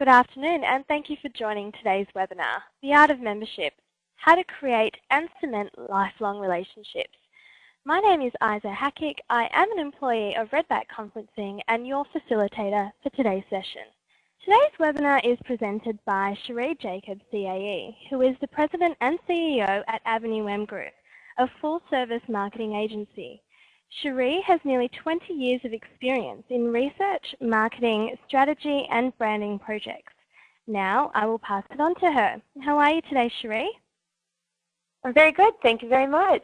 Good afternoon and thank you for joining today's webinar, The Art of Membership, How to Create and Cement Lifelong Relationships. My name is Isa Hackick. I am an employee of Redback Conferencing and your facilitator for today's session. Today's webinar is presented by Sheri Jacobs CAE, who is the President and CEO at Avenue M Group, a full-service marketing agency. Sheri has nearly 20 years of experience in research, marketing, strategy and branding projects. Now I will pass it on to her. How are you today, Sheri? I'm very good. Thank you very much.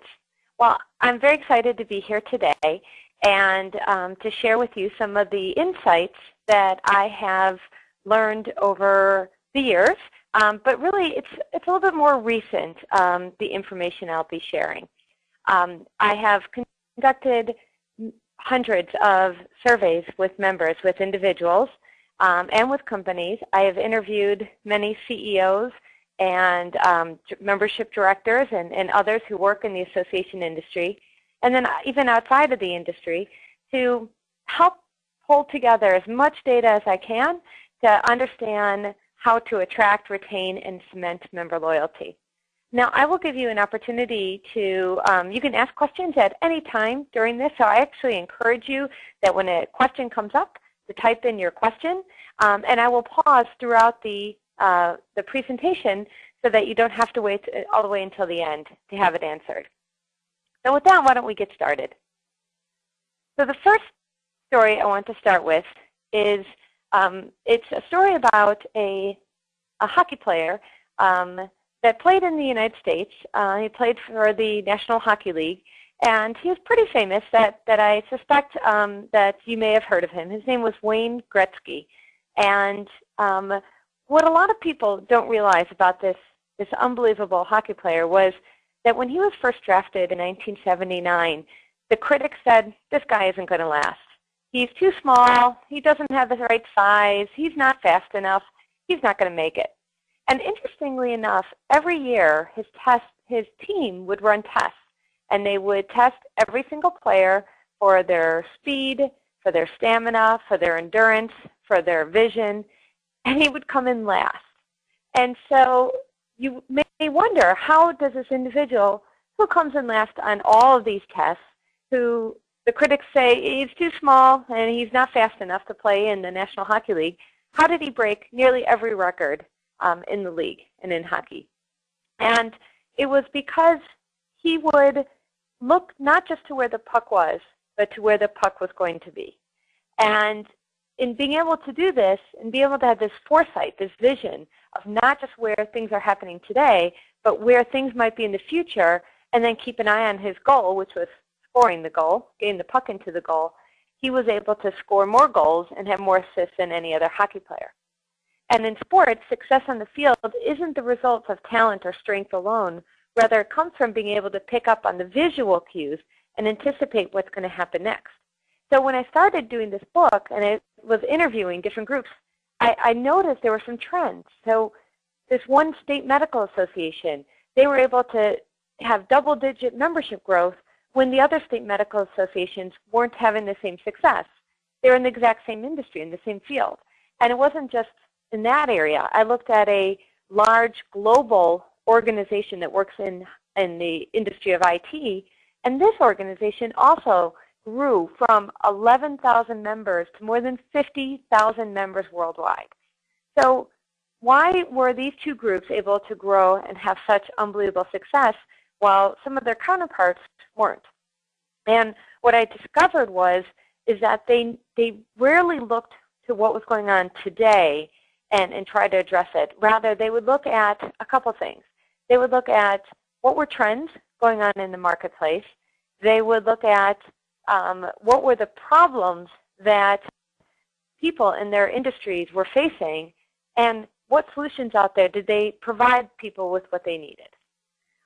Well, I'm very excited to be here today and um, to share with you some of the insights that I have learned over the years. Um, but really, it's, it's a little bit more recent, um, the information I'll be sharing. Um, I have conducted hundreds of surveys with members, with individuals, um, and with companies. I have interviewed many CEOs and um, membership directors and, and others who work in the association industry, and then even outside of the industry, to help pull together as much data as I can to understand how to attract, retain, and cement member loyalty. Now, I will give you an opportunity to, um, you can ask questions at any time during this, so I actually encourage you that when a question comes up, to type in your question, um, and I will pause throughout the, uh, the presentation so that you don't have to wait uh, all the way until the end to have it answered. So with that, why don't we get started? So the first story I want to start with is um, it's a story about a, a hockey player um, that played in the United States. Uh, he played for the National Hockey League, and he was pretty famous that, that I suspect um, that you may have heard of him. His name was Wayne Gretzky. And um, what a lot of people don't realize about this, this unbelievable hockey player was that when he was first drafted in 1979, the critics said, this guy isn't going to last. He's too small. He doesn't have the right size. He's not fast enough. He's not going to make it. And interestingly enough, every year his test, his team would run tests, and they would test every single player for their speed, for their stamina, for their endurance, for their vision, and he would come in last. And so you may wonder, how does this individual who comes in last on all of these tests, who the critics say he's too small and he's not fast enough to play in the National Hockey League, how did he break nearly every record um, in the league and in hockey. And it was because he would look not just to where the puck was, but to where the puck was going to be. And in being able to do this and be able to have this foresight, this vision of not just where things are happening today, but where things might be in the future, and then keep an eye on his goal, which was scoring the goal, getting the puck into the goal, he was able to score more goals and have more assists than any other hockey player. And in sports, success on the field isn't the result of talent or strength alone. Rather, it comes from being able to pick up on the visual cues and anticipate what's going to happen next. So when I started doing this book and I was interviewing different groups, I, I noticed there were some trends. So this one state medical association, they were able to have double-digit membership growth when the other state medical associations weren't having the same success. They're in the exact same industry, in the same field. And it wasn't just in that area. I looked at a large global organization that works in, in the industry of IT, and this organization also grew from 11,000 members to more than 50,000 members worldwide. So why were these two groups able to grow and have such unbelievable success while some of their counterparts weren't? And what I discovered was is that they, they rarely looked to what was going on today and, and try to address it. Rather, they would look at a couple things. They would look at what were trends going on in the marketplace. They would look at um, what were the problems that people in their industries were facing and what solutions out there did they provide people with what they needed.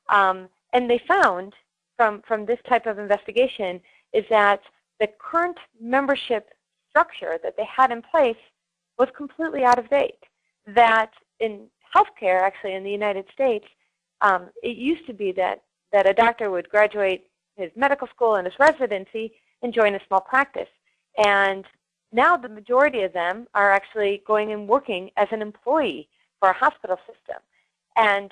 Um, and they found from, from this type of investigation is that the current membership structure that they had in place was completely out of date. That in healthcare, actually in the United States, um, it used to be that, that a doctor would graduate his medical school and his residency and join a small practice. And now the majority of them are actually going and working as an employee for a hospital system. And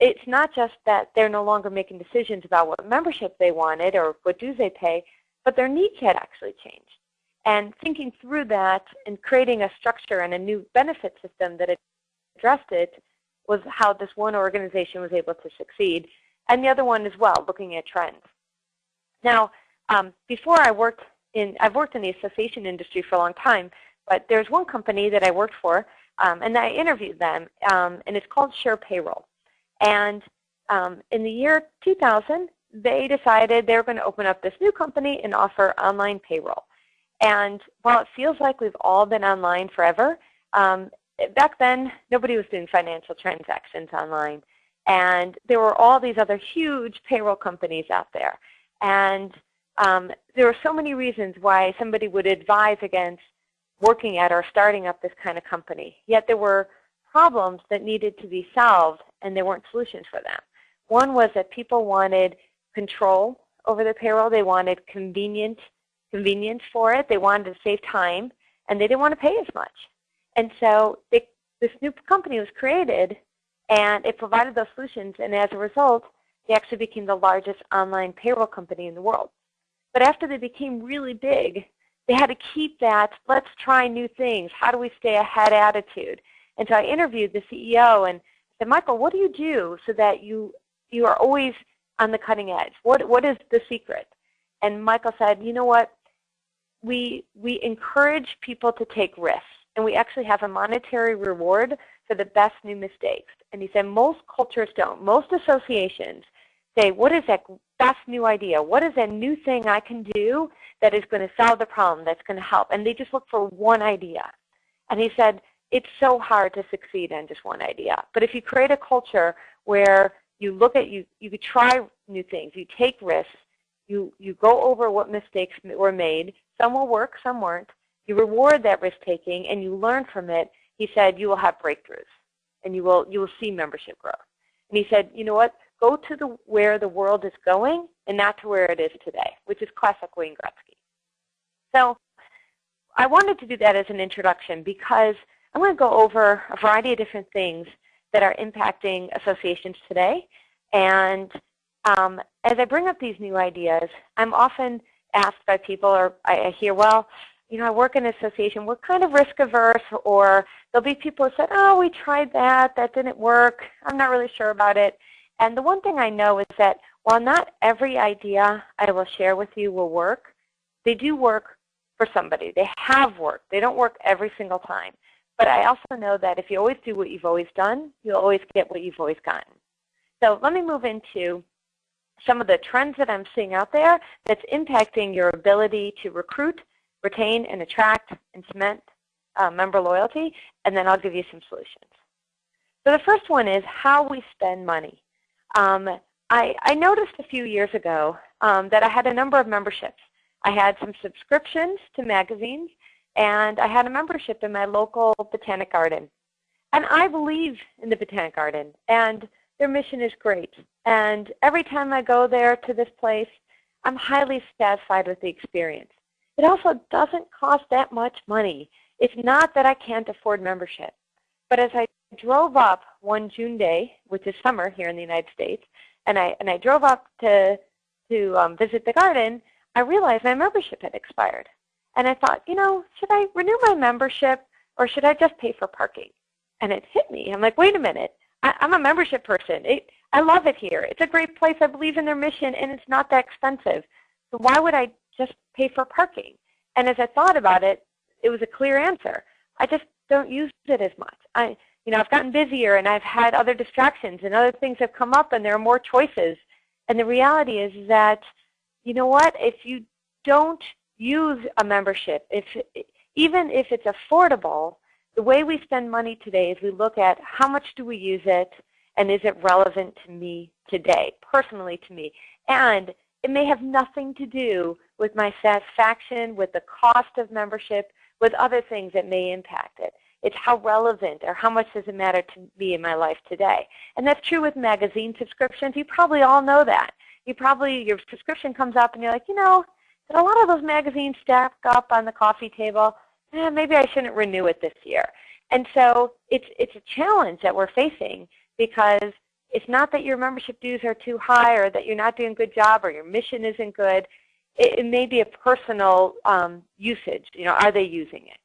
it's not just that they're no longer making decisions about what membership they wanted or what dues they pay, but their needs had actually changed. And thinking through that and creating a structure and a new benefit system that addressed it was how this one organization was able to succeed. And the other one as well, looking at trends. Now, um, before I worked in, I've worked in the association industry for a long time, but there's one company that I worked for, um, and I interviewed them, um, and it's called SurePayroll. And um, in the year 2000, they decided they were going to open up this new company and offer online payroll. And while it feels like we've all been online forever, um, back then nobody was doing financial transactions online. And there were all these other huge payroll companies out there. And um, there are so many reasons why somebody would advise against working at or starting up this kind of company. Yet there were problems that needed to be solved and there weren't solutions for them. One was that people wanted control over their payroll. They wanted convenient convenience for it. They wanted to save time and they didn't want to pay as much. And so they, this new company was created and it provided those solutions and as a result they actually became the largest online payroll company in the world. But after they became really big, they had to keep that, let's try new things, how do we stay ahead attitude. And so I interviewed the CEO and said, Michael, what do you do so that you, you are always on the cutting edge? What, what is the secret? And Michael said, you know what, we, we encourage people to take risks. And we actually have a monetary reward for the best new mistakes. And he said most cultures don't. Most associations say, what is that best new idea? What is that new thing I can do that is going to solve the problem, that's going to help? And they just look for one idea. And he said, it's so hard to succeed in just one idea. But if you create a culture where you look at, you, you try new things, you take risks, you, you go over what mistakes were made, some will work, some weren't, you reward that risk taking and you learn from it, he said you will have breakthroughs and you will, you will see membership growth. And he said, you know what, go to the, where the world is going and not to where it is today, which is classic Wayne Gretzky. So I wanted to do that as an introduction because I'm going to go over a variety of different things that are impacting associations today. And um, as I bring up these new ideas, I'm often asked by people, or I hear, well, you know, I work in an association, we're kind of risk averse, or there'll be people who said, oh, we tried that, that didn't work, I'm not really sure about it. And the one thing I know is that while not every idea I will share with you will work, they do work for somebody. They have worked. They don't work every single time. But I also know that if you always do what you've always done, you'll always get what you've always gotten. So let me move into some of the trends that I'm seeing out there that's impacting your ability to recruit, retain, and attract and cement uh, member loyalty, and then I'll give you some solutions. So the first one is how we spend money. Um, I, I, noticed a few years ago um, that I had a number of memberships. I had some subscriptions to magazines, and I had a membership in my local botanic garden. And I believe in the botanic garden, and their mission is great. And every time I go there to this place, I'm highly satisfied with the experience. It also doesn't cost that much money. It's not that I can't afford membership. But as I drove up one June day, which is summer here in the United States, and I, and I drove up to, to um, visit the garden, I realized my membership had expired. And I thought, you know, should I renew my membership or should I just pay for parking? And it hit me. I'm like, wait a minute. I, am a membership person. It, I love it here. It's a great place. I believe in their mission, and it's not that expensive. So why would I just pay for parking? And as I thought about it, it was a clear answer. I just don't use it as much. I, you know, I've gotten busier and I've had other distractions and other things have come up and there are more choices. And the reality is that, you know what, if you don't use a membership, if even if it's affordable, the way we spend money today is we look at how much do we use it and is it relevant to me today, personally to me. And it may have nothing to do with my satisfaction, with the cost of membership, with other things that may impact it. It's how relevant or how much does it matter to me in my life today. And that's true with magazine subscriptions. You probably all know that. You probably, your subscription comes up and you're like, you know, did a lot of those magazines stack up on the coffee table? eh, maybe I shouldn't renew it this year. And so it's, it's a challenge that we're facing because it's not that your membership dues are too high or that you're not doing a good job or your mission isn't good. It, it may be a personal um, usage. You know, are they using it?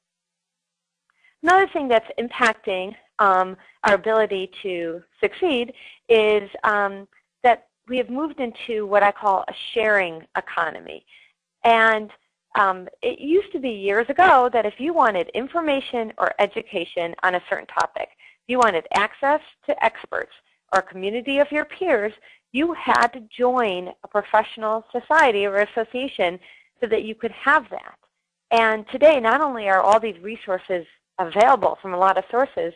Another thing that's impacting um, our ability to succeed is um, that we have moved into what I call a sharing economy. And um, it used to be years ago that if you wanted information or education on a certain topic, you wanted access to experts or a community of your peers, you had to join a professional society or association so that you could have that. And today, not only are all these resources available from a lot of sources,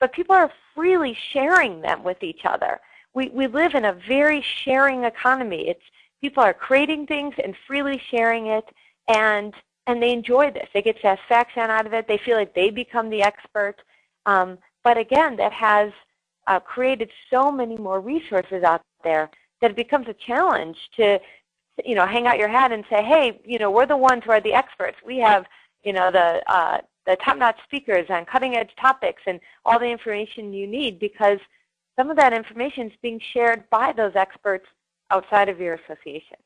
but people are freely sharing them with each other. We, we live in a very sharing economy. It's, people are creating things and freely sharing it, and, and they enjoy this. They get satisfaction out of it. They feel like they become the expert. Um, but again, that has uh, created so many more resources out there that it becomes a challenge to you know, hang out your hat and say, hey, you know, we're the ones who are the experts. We have, you know, the uh, the top-notch speakers on cutting-edge topics and all the information you need because some of that information is being shared by those experts outside of your association.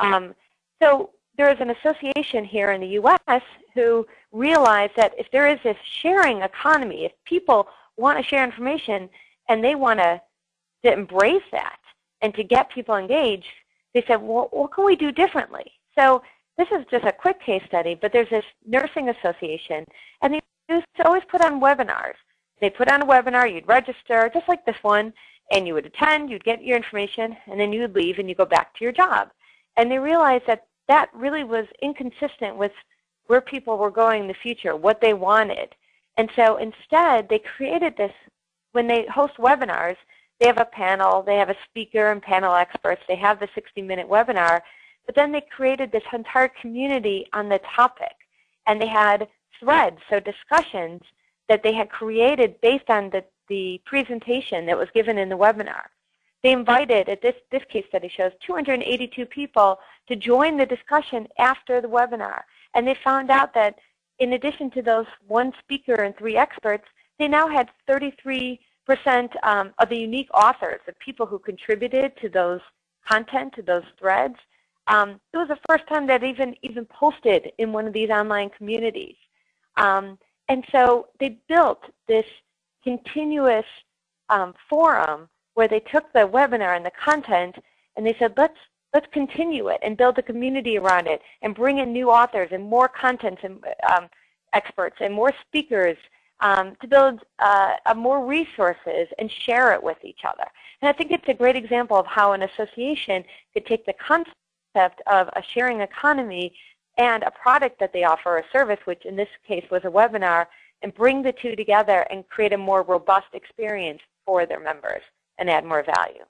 Um, so there is an association here in the U.S. who realized that if there is this sharing economy, if people want to share information and they want to, to embrace that and to get people engaged, they said, well, what can we do differently? So this is just a quick case study, but there's this nursing association, and they used to always put on webinars. They put on a webinar, you'd register, just like this one, and you would attend, you'd get your information, and then you would leave and you go back to your job. And they realized that that really was inconsistent with where people were going in the future, what they wanted. And so instead, they created this, when they host webinars, they have a panel, they have a speaker and panel experts, they have the 60-minute webinar, but then they created this entire community on the topic. And they had threads, so discussions that they had created based on the, the presentation that was given in the webinar. They invited, at this, this case study shows, 282 people to join the discussion after the webinar. And they found out that in addition to those one speaker and three experts, they now had 33% um, of the unique authors, the people who contributed to those content, to those threads, um, it was the first time that even even posted in one of these online communities. Um, and so they built this continuous um, forum where they took the webinar and the content and they said, let's let's continue it and build a community around it and bring in new authors and more content and um, experts and more speakers um, to build uh, more resources and share it with each other. And I think it's a great example of how an association could take the concept of a sharing economy and a product that they offer, a service, which in this case was a webinar, and bring the two together and create a more robust experience for their members and add more value.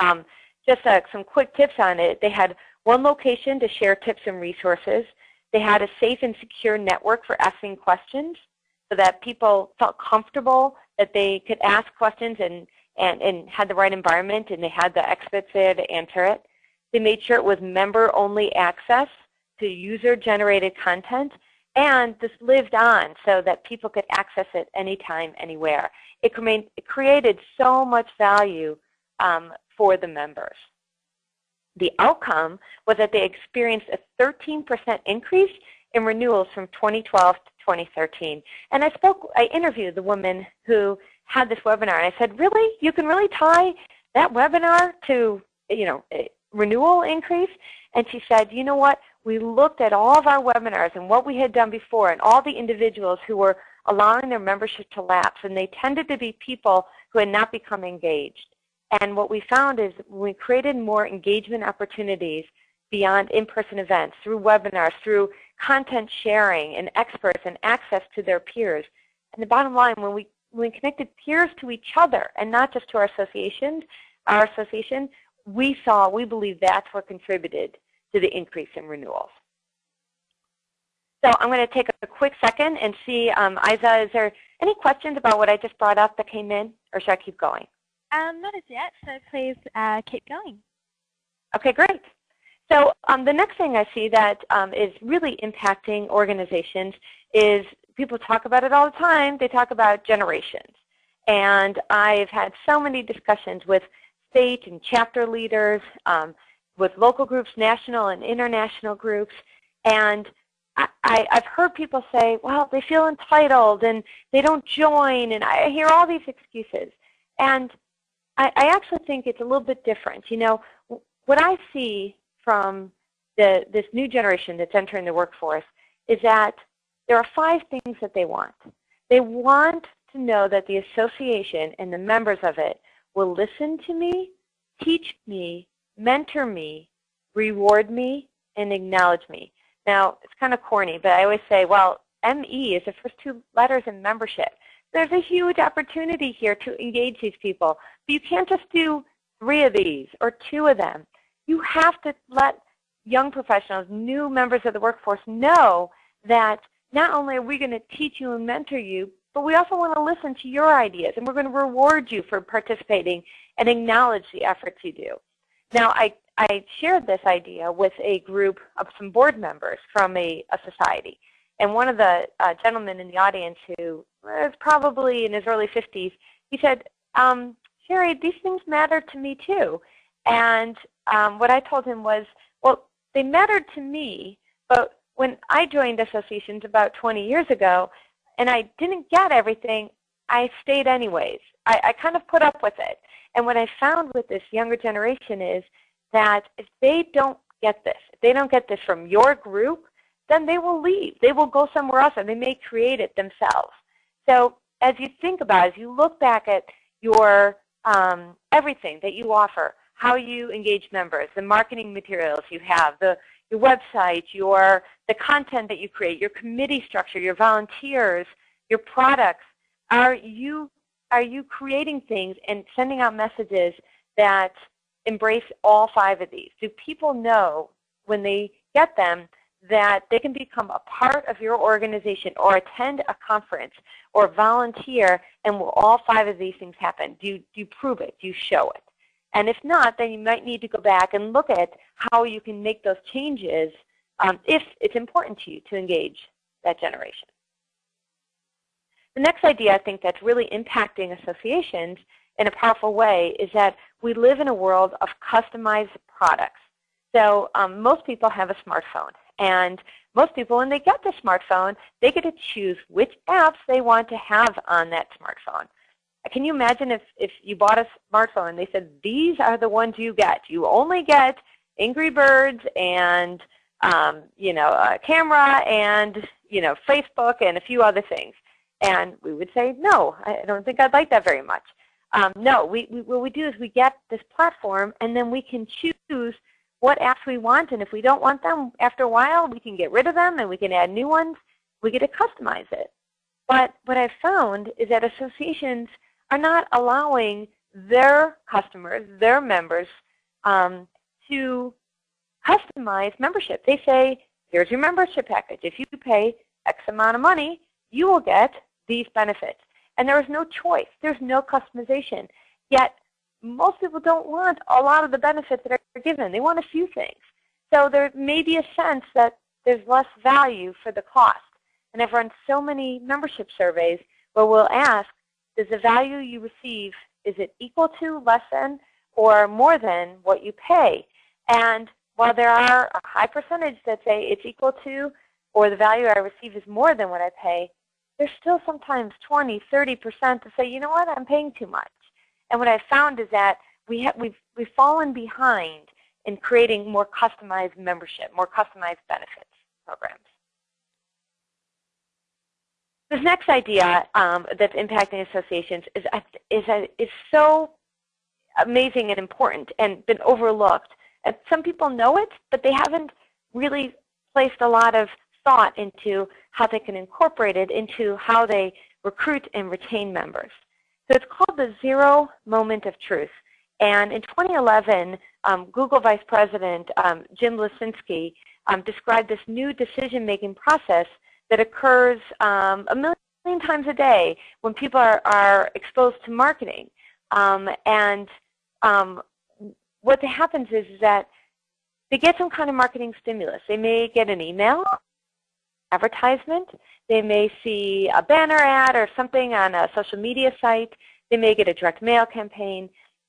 Um, just uh, some quick tips on it. They had one location to share tips and resources. They had a safe and secure network for asking questions so that people felt comfortable that they could ask questions and, and, and had the right environment and they had the experts there to answer it. They made sure it was member-only access to user-generated content, and this lived on so that people could access it anytime, anywhere. It, it created so much value um, for the members. The outcome was that they experienced a 13% increase in renewals from 2012 to 2013. And I spoke, I interviewed the woman who had this webinar, and I said, really? You can really tie that webinar to, you know, renewal increase. And she said, you know what, we looked at all of our webinars and what we had done before and all the individuals who were allowing their membership to lapse. And they tended to be people who had not become engaged. And what we found is we created more engagement opportunities beyond in-person events, through webinars, through content sharing and experts and access to their peers. And the bottom line, when we, when we connected peers to each other and not just to our associations, our association, we saw, we believe that's what contributed to the increase in renewals. So I'm going to take a quick second and see, um, Isa, is there any questions about what I just brought up that came in, or should I keep going? Um, not as yet, so please uh, keep going. Okay, great. So um, the next thing I see that um, is really impacting organizations is people talk about it all the time. They talk about generations. And I've had so many discussions with state and chapter leaders, um, with local groups, national and international groups. And I, have heard people say, well, they feel entitled and they don't join. And I hear all these excuses. And I, I actually think it's a little bit different. You know, what I see from the, this new generation that's entering the workforce is that there are five things that they want. They want to know that the association and the members of it will listen to me, teach me, mentor me, reward me, and acknowledge me. Now, it's kind of corny, but I always say, well, ME is the first two letters in membership. There's a huge opportunity here to engage these people. But you can't just do three of these or two of them. You have to let young professionals, new members of the workforce know that not only are we going to teach you and mentor you, but we also want to listen to your ideas, and we're going to reward you for participating and acknowledge the efforts you do. Now, I, I shared this idea with a group of some board members from a, a society. And one of the uh, gentlemen in the audience who was probably in his early 50s, he said, um, Sheri, these things matter to me too. And um, what I told him was, well, they mattered to me, but when I joined associations about 20 years ago, and I didn't get everything, I stayed anyways. I, I kind of put up with it. And what I found with this younger generation is that if they don't get this, if they don't get this from your group, then they will leave. They will go somewhere else and they may create it themselves. So as you think about it, as you look back at your um, everything that you offer, how you engage members, the marketing materials you have, the your website, your, the content that you create, your committee structure, your volunteers, your products. Are you, are you creating things and sending out messages that embrace all five of these? Do people know when they get them that they can become a part of your organization or attend a conference or volunteer and will all five of these things happen? Do you, do you prove it? Do you show it? And if not, then you might need to go back and look at how you can make those changes um, if it's important to you to engage that generation. The next idea I think that's really impacting associations in a powerful way is that we live in a world of customized products. So um, most people have a smartphone. And most people, when they get the smartphone, they get to choose which apps they want to have on that smartphone. Can you imagine if, if you bought a smartphone and they said, these are the ones you get. You only get Angry Birds and um, you know, a camera and you know, Facebook and a few other things. And we would say, no, I don't think I'd like that very much. Um, no, we, we, what we do is we get this platform and then we can choose what apps we want. And if we don't want them, after a while, we can get rid of them and we can add new ones. We get to customize it. But what I've found is that associations are not allowing their customers, their members, um, to customize membership. They say, here's your membership package. If you pay X amount of money, you will get these benefits. And there is no choice. There's no customization. Yet most people don't want a lot of the benefits that are given. They want a few things. So there may be a sense that there's less value for the cost. And I've run so many membership surveys where we'll ask, does the value you receive, is it equal to, less than, or more than what you pay? And while there are a high percentage that say it's equal to, or the value I receive is more than what I pay, there's still sometimes 20, 30% to say, you know what, I'm paying too much. And what I've found is that we have, we've, we've fallen behind in creating more customized membership, more customized benefits programs. This next idea um, that's impacting associations is, is, is so amazing and important and been overlooked. And some people know it, but they haven't really placed a lot of thought into how they can incorporate it into how they recruit and retain members. So it's called the Zero Moment of Truth. And in 2011, um, Google Vice President um, Jim Lecinski um, described this new decision-making process that occurs um, a million times a day when people are, are exposed to marketing. Um, and um, what happens is that they get some kind of marketing stimulus. They may get an email, advertisement. They may see a banner ad or something on a social media site. They may get a direct mail campaign.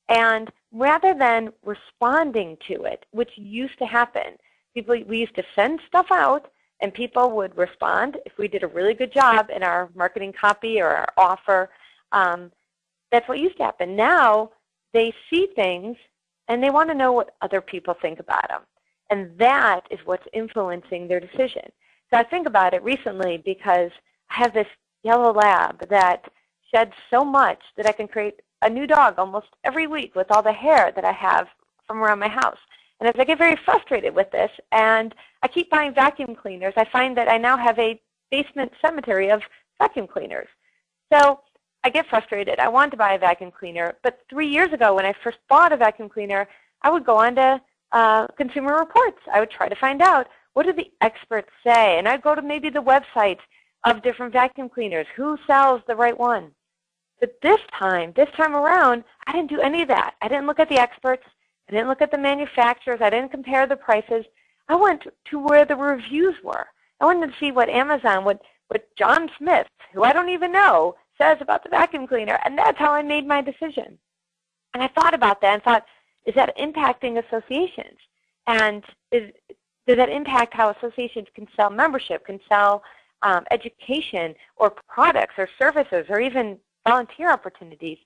And rather than responding to it, which used to happen, people we used to send stuff out and people would respond if we did a really good job in our marketing copy or our offer. Um, that's what used to happen. Now they see things and they want to know what other people think about them. And that is what's influencing their decision. So I think about it recently because I have this yellow lab that sheds so much that I can create a new dog almost every week with all the hair that I have from around my house. And as I get very frustrated with this and I keep buying vacuum cleaners, I find that I now have a basement cemetery of vacuum cleaners. So I get frustrated. I want to buy a vacuum cleaner. But three years ago when I first bought a vacuum cleaner, I would go on to uh, Consumer Reports. I would try to find out what do the experts say. And I'd go to maybe the websites of different vacuum cleaners. Who sells the right one? But this time, this time around, I didn't do any of that. I didn't look at the experts. I didn't look at the manufacturers. I didn't compare the prices. I went to where the reviews were. I wanted to see what Amazon, what, what John Smith, who I don't even know, says about the vacuum cleaner. And that's how I made my decision. And I thought about that and thought, is that impacting associations? And is, does that impact how associations can sell membership, can sell um, education or products or services or even volunteer opportunities?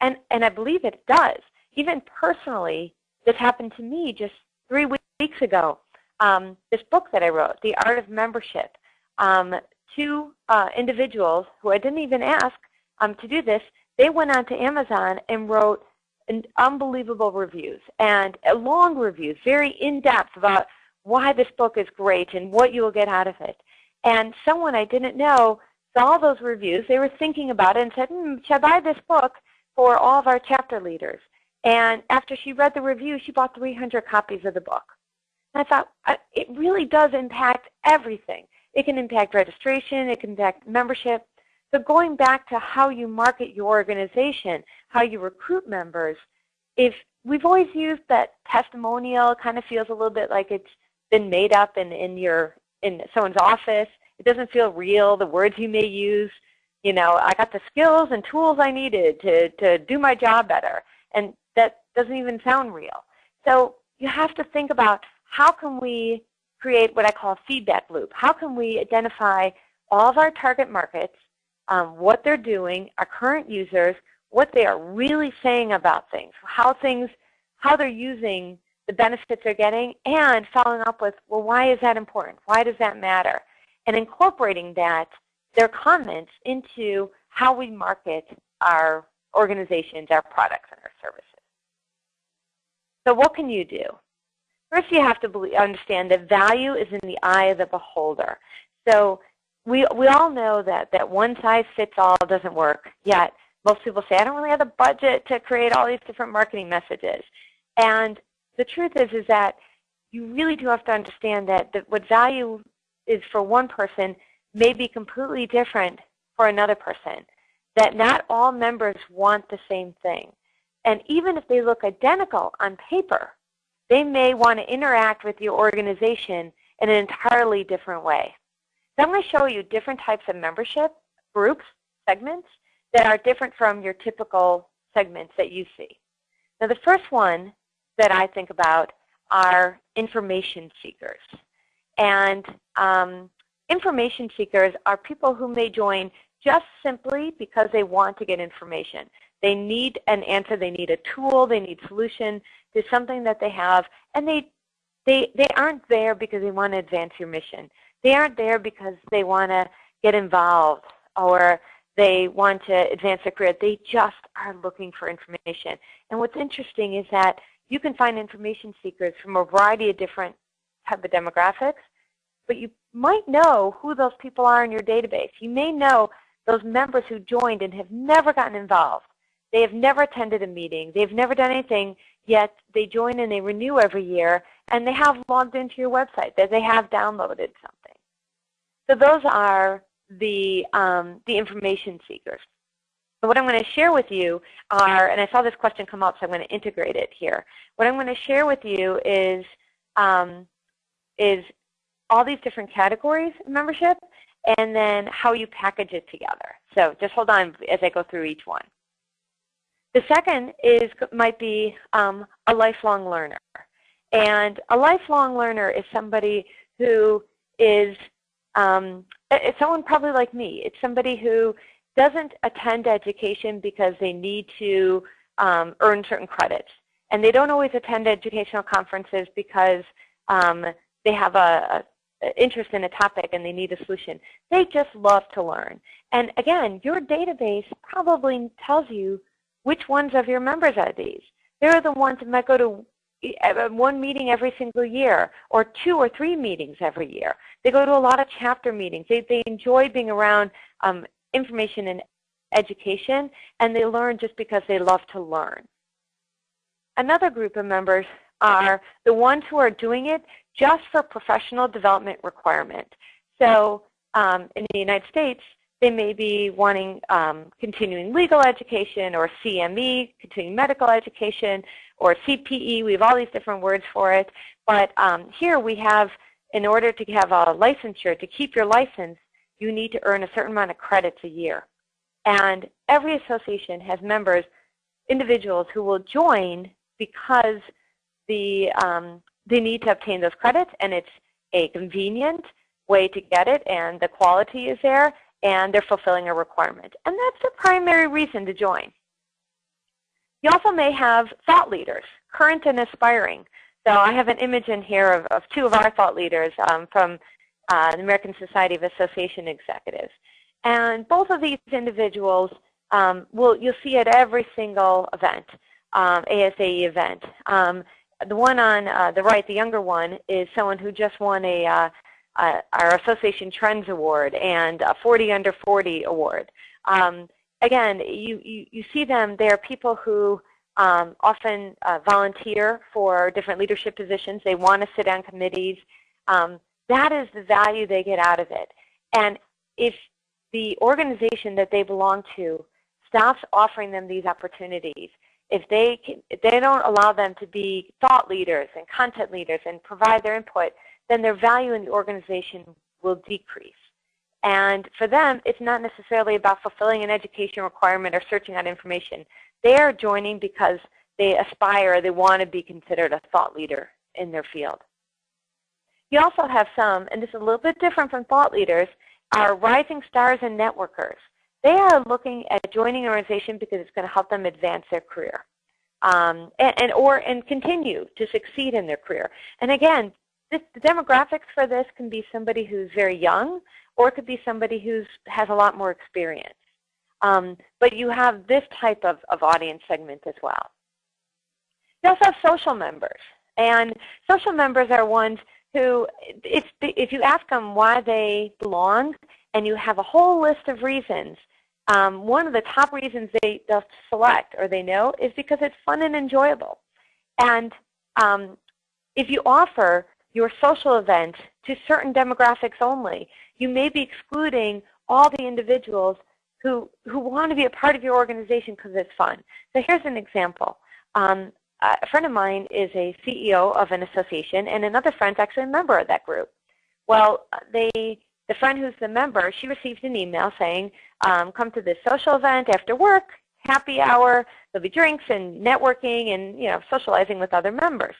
And, and I believe it does. Even personally, this happened to me just three weeks ago. Um, this book that I wrote, The Art of Membership, um, two uh, individuals who I didn't even ask um, to do this, they went on to Amazon and wrote unbelievable reviews and uh, long reviews, very in-depth about why this book is great and what you will get out of it. And someone I didn't know saw those reviews. They were thinking about it and said, hmm, should I buy this book for all of our chapter leaders? And after she read the review, she bought 300 copies of the book. And I thought, it really does impact everything. It can impact registration. It can impact membership. So going back to how you market your organization, how you recruit members, if we've always used that testimonial, kind of feels a little bit like it's been made up in, in your in someone's office. It doesn't feel real. The words you may use, you know, I got the skills and tools I needed to, to do my job better. And that doesn't even sound real. So you have to think about how can we create what I call a feedback loop. How can we identify all of our target markets, um, what they're doing, our current users, what they are really saying about things, how things, how they're using the benefits they're getting, and following up with, well, why is that important? Why does that matter? And incorporating that, their comments into how we market our organizations, our products, and our services. So what can you do? First, you have to believe, understand that value is in the eye of the beholder. So we, we all know that, that one size fits all doesn't work, yet most people say, I don't really have the budget to create all these different marketing messages. And the truth is, is that you really do have to understand that, that what value is for one person may be completely different for another person. That not all members want the same thing. And even if they look identical on paper, they may want to interact with your organization in an entirely different way. So I'm going to show you different types of membership groups, segments, that are different from your typical segments that you see. Now the first one that I think about are information seekers. And um, information seekers are people who may join just simply because they want to get information. They need an answer, they need a tool, they need solution to something that they have, and they, they, they aren't there because they want to advance your mission. They aren't there because they want to get involved or they want to advance their career. They just are looking for information. And what's interesting is that you can find information seekers from a variety of different type of demographics, but you might know who those people are in your database. You may know those members who joined and have never gotten involved. They have never attended a meeting. They've never done anything, yet they join and they renew every year, and they have logged into your website, that they have downloaded something. So those are the, um, the information seekers. So what I'm going to share with you are, and I saw this question come up, so I'm going to integrate it here. What I'm going to share with you is um, is all these different categories of membership and then how you package it together. So just hold on as I go through each one. The second is might be um, a lifelong learner. And a lifelong learner is somebody who is, um, it's someone probably like me. It's somebody who doesn't attend education because they need to um, earn certain credits. And they don't always attend educational conferences because um, they have a, interest in a topic and they need a solution. They just love to learn. And again, your database probably tells you which ones of your members are these. They're the ones that might go to uh, one meeting every single year or two or three meetings every year. They go to a lot of chapter meetings. They, they enjoy being around um, information and education, and they learn just because they love to learn. Another group of members are the ones who are doing it just for professional development requirement. So um, in the United States, they may be wanting um, continuing legal education or CME, continuing medical education, or CPE. We have all these different words for it. But um, here we have, in order to have a licensure, to keep your license, you need to earn a certain amount of credits a year. And every association has members, individuals who will join because the, um, they need to obtain those credits and it's a convenient way to get it and the quality is there and they're fulfilling a requirement. And that's the primary reason to join. You also may have thought leaders, current and aspiring. So I have an image in here of, of two of our thought leaders um, from uh, the American Society of Association Executives. And both of these individuals um, will you'll see at every single event, um, ASAE event. Um, the one on uh, the right, the younger one, is someone who just won a uh, uh, our Association Trends Award and a 40 Under 40 Award. Um, again, you, you, you, see them, they are people who um, often uh, volunteer for different leadership positions. They want to sit on committees. Um, that is the value they get out of it. And if the organization that they belong to stops offering them these opportunities, if they, can, if they don't allow them to be thought leaders and content leaders and provide their input, then their value in the organization will decrease. And for them, it's not necessarily about fulfilling an education requirement or searching out information. They are joining because they aspire, they want to be considered a thought leader in their field. You also have some, and this is a little bit different from thought leaders, are rising stars and networkers. They are looking at joining an organization because it's going to help them advance their career. Um, and, and, or and continue to succeed in their career. And again, this, the demographics for this can be somebody who's very young, or it could be somebody who has a lot more experience. Um, but you have this type of, of audience segment as well. You also have social members. And social members are ones who, if, if you ask them why they belong, and you have a whole list of reasons, um, one of the top reasons they, they'll select or they know is because it's fun and enjoyable. And um, if you offer your social event to certain demographics only. You may be excluding all the individuals who, who want to be a part of your organization because it's fun. So here's an example. Um, a friend of mine is a CEO of an association, and another friend's actually a member of that group. Well, they, the friend who's the member, she received an email saying, um, come to this social event after work, happy hour, there'll be drinks and networking and you know socializing with other members.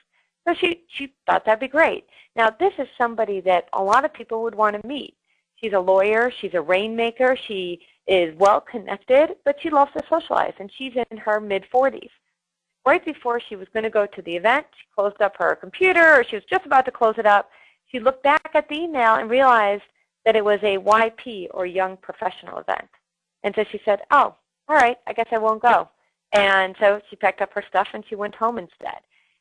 So she, she thought that'd be great. Now this is somebody that a lot of people would want to meet. She's a lawyer, she's a rainmaker, she is well connected, but she loves to socialize and she's in her mid-40s. Right before she was going to go to the event, she closed up her computer or she was just about to close it up. She looked back at the email and realized that it was a YP or young professional event. And so she said, oh, all right, I guess I won't go. And so she packed up her stuff and she went home instead.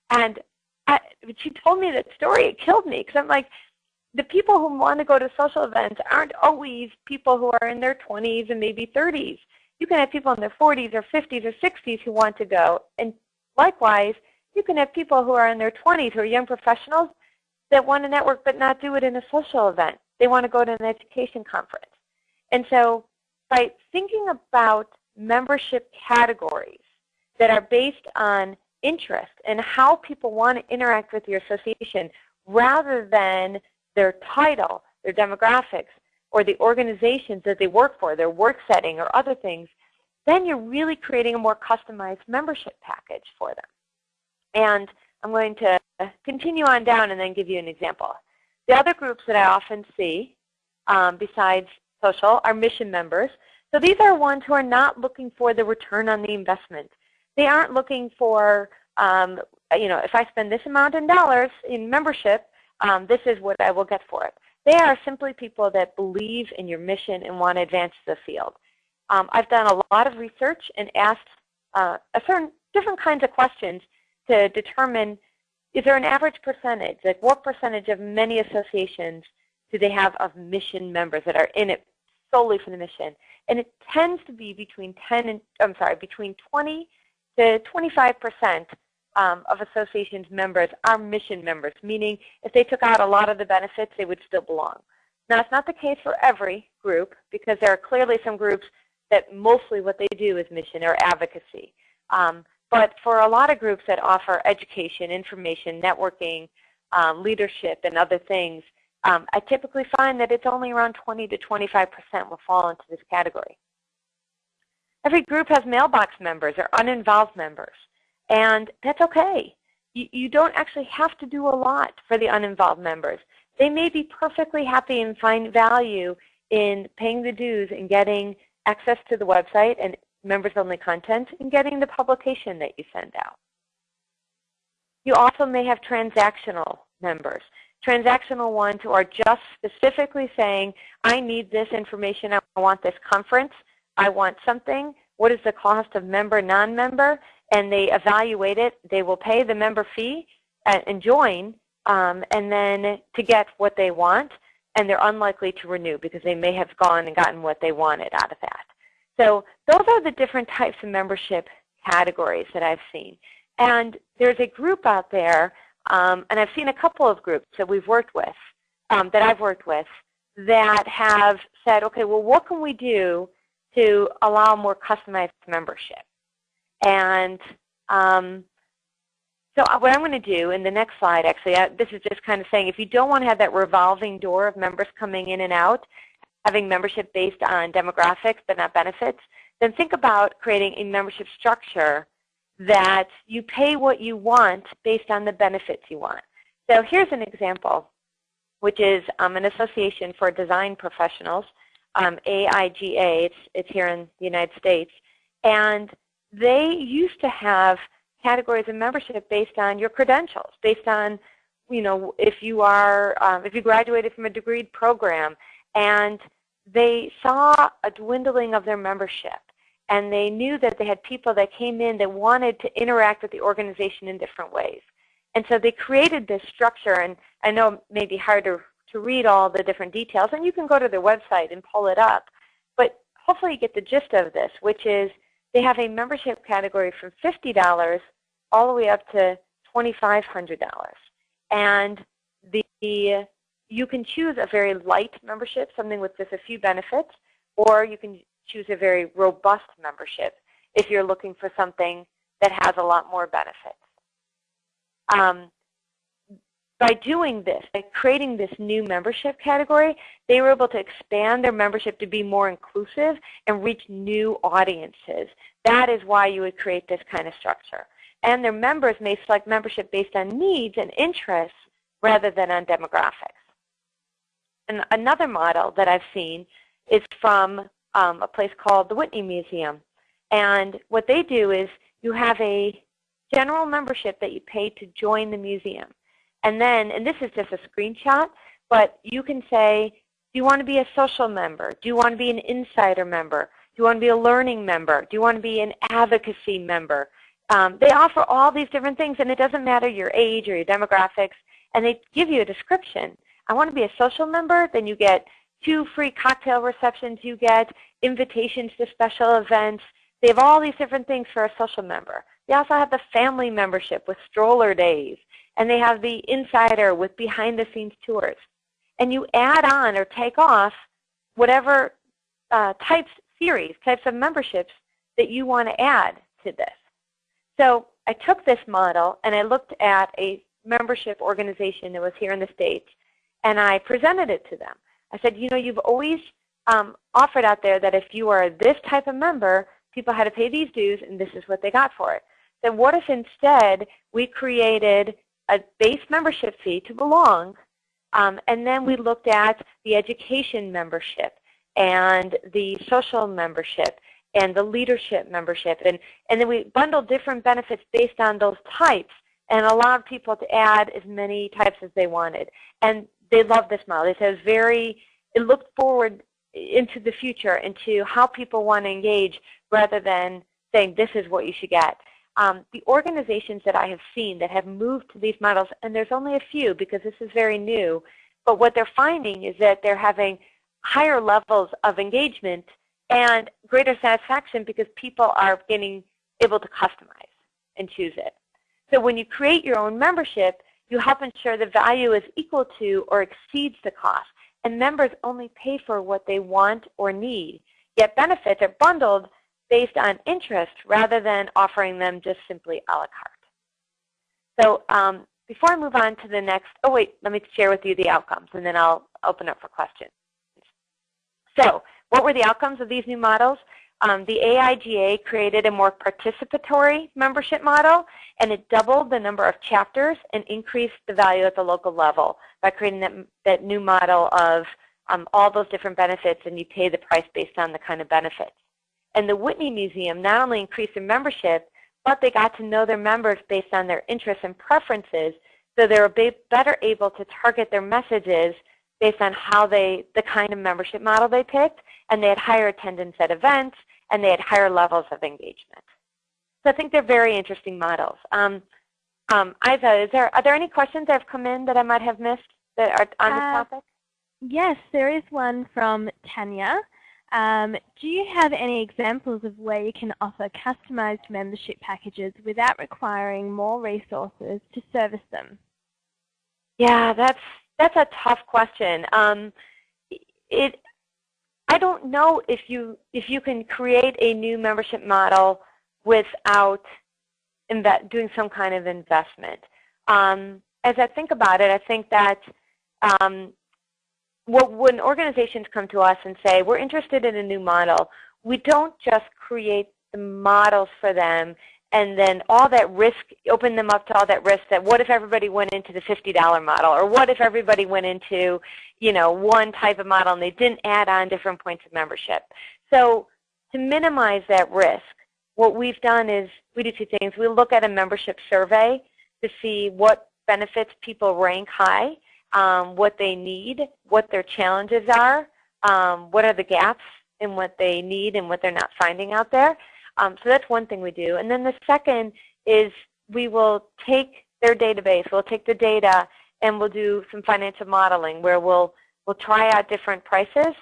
And I, she told me that story, it killed me because I'm like, the people who want to go to social events aren't always people who are in their 20s and maybe 30s. You can have people in their 40s or 50s or 60s who want to go. And likewise, you can have people who are in their 20s who are young professionals that want to network but not do it in a social event. They want to go to an education conference. And so by thinking about membership categories that are based on interest and how people want to interact with your association rather than their title, their demographics, or the organizations that they work for, their work setting or other things, then you're really creating a more customized membership package for them. And I'm going to continue on down and then give you an example. The other groups that I often see, um, besides social, are mission members. So these are ones who are not looking for the return on the investment. They aren't looking for, um, you know, if I spend this amount in dollars in membership, um, this is what I will get for it. They are simply people that believe in your mission and want to advance the field. Um, I've done a lot of research and asked uh, a certain different kinds of questions to determine is there an average percentage, like what percentage of many associations do they have of mission members that are in it solely for the mission? And it tends to be between 10 and, I'm sorry, between 20 to 25 percent um, of associations members are mission members, meaning if they took out a lot of the benefits, they would still belong. Now, it's not the case for every group because there are clearly some groups that mostly what they do is mission or advocacy. Um, but for a lot of groups that offer education, information, networking, um, leadership, and other things, um, I typically find that it's only around 20 to 25% will fall into this category. Every group has mailbox members or uninvolved members, and that's okay. You, you don't actually have to do a lot for the uninvolved members. They may be perfectly happy and find value in paying the dues and getting access to the website and members-only content and getting the publication that you send out. You also may have transactional members. Transactional ones who are just specifically saying, I need this information, I want this conference, I want something, what is the cost of member, non-member, and they evaluate it. They will pay the member fee and join, um, and then to get what they want, and they're unlikely to renew because they may have gone and gotten what they wanted out of that. So those are the different types of membership categories that I've seen. And there's a group out there, um, and I've seen a couple of groups that we've worked with, um, that I've worked with, that have said, okay, well, what can we do to allow more customized membership? And um, so uh, what I'm going to do in the next slide, actually, uh, this is just kind of saying if you don't want to have that revolving door of members coming in and out, having membership based on demographics but not benefits, then think about creating a membership structure that you pay what you want based on the benefits you want. So here's an example, which is um, an association for design professionals, um, AIGA. It's, it's here in the United States. And they used to have categories of membership based on your credentials, based on, you know, if you are, um, if you graduated from a degreed program, and they saw a dwindling of their membership and they knew that they had people that came in that wanted to interact with the organization in different ways. And so they created this structure, and I know it may be hard to, to read all the different details, and you can go to their website and pull it up. But hopefully you get the gist of this, which is they have a membership category from $50 all the way up to $2,500. And the you can choose a very light membership, something with just a few benefits, or you can choose a very robust membership if you're looking for something that has a lot more benefits. Um, by doing this, by creating this new membership category, they were able to expand their membership to be more inclusive and reach new audiences. That is why you would create this kind of structure. And their members may select membership based on needs and interests rather than on demographics. And another model that I've seen is from um, a place called the Whitney Museum. And what they do is you have a general membership that you pay to join the museum. And then, and this is just a screenshot, but you can say, do you want to be a social member? Do you want to be an insider member? Do you want to be a learning member? Do you want to be an advocacy member? Um, they offer all these different things, and it doesn't matter your age or your demographics, and they give you a description. I want to be a social member, then you get two free cocktail receptions. You get invitations to special events. They have all these different things for a social member. They also have the family membership with stroller days. And they have the insider with behind-the-scenes tours. And you add on or take off whatever uh, types, series, types of memberships that you want to add to this. So I took this model and I looked at a membership organization that was here in the States and I presented it to them. I said, you know, you've always um, offered out there that if you are this type of member, people had to pay these dues and this is what they got for it. Then what if instead we created a base membership fee to belong um, and then we looked at the education membership and the social membership and the leadership membership. And, and then we bundled different benefits based on those types and allowed people to add as many types as they wanted. And they loved this model. It was very, it looked forward into the future, into how people want to engage rather than saying this is what you should get. Um, the organizations that I have seen that have moved to these models, and there's only a few because this is very new, but what they're finding is that they're having higher levels of engagement and greater satisfaction because people are getting able to customize and choose it. So when you create your own membership, you help ensure the value is equal to or exceeds the cost. And members only pay for what they want or need. Yet benefits are bundled based on interest rather than offering them just simply a la carte. So um, before I move on to the next, oh wait, let me share with you the outcomes and then I'll open up for questions. So what were the outcomes of these new models? Um, the AIGA created a more participatory membership model, and it doubled the number of chapters and increased the value at the local level by creating that, that new model of um, all those different benefits, and you pay the price based on the kind of benefits. And the Whitney Museum not only increased their membership, but they got to know their members based on their interests and preferences, so they were better able to target their messages based on how they, the kind of membership model they picked, and they had higher attendance at events, and they had higher levels of engagement. So I think they're very interesting models. Um, um, Isa, is there, are there any questions that have come in that I might have missed that are on uh, this topic? Yes, there is one from Tanya. Um, do you have any examples of where you can offer customized membership packages without requiring more resources to service them? Yeah, that's that's a tough question. Um, it, I don't know if you if you can create a new membership model without doing some kind of investment. Um, as I think about it, I think that um, what, when organizations come to us and say, we're interested in a new model, we don't just create the models for them and then all that risk, open them up to all that risk that what if everybody went into the $50 model or what if everybody went into you know, one type of model and they didn't add on different points of membership. So to minimize that risk, what we've done is we do two things. We look at a membership survey to see what benefits people rank high, um, what they need, what their challenges are, um, what are the gaps in what they need and what they're not finding out there. Um, so that's one thing we do. And then the second is we will take their database, we'll take the data, and we'll do some financial modeling where we'll, we'll try out different prices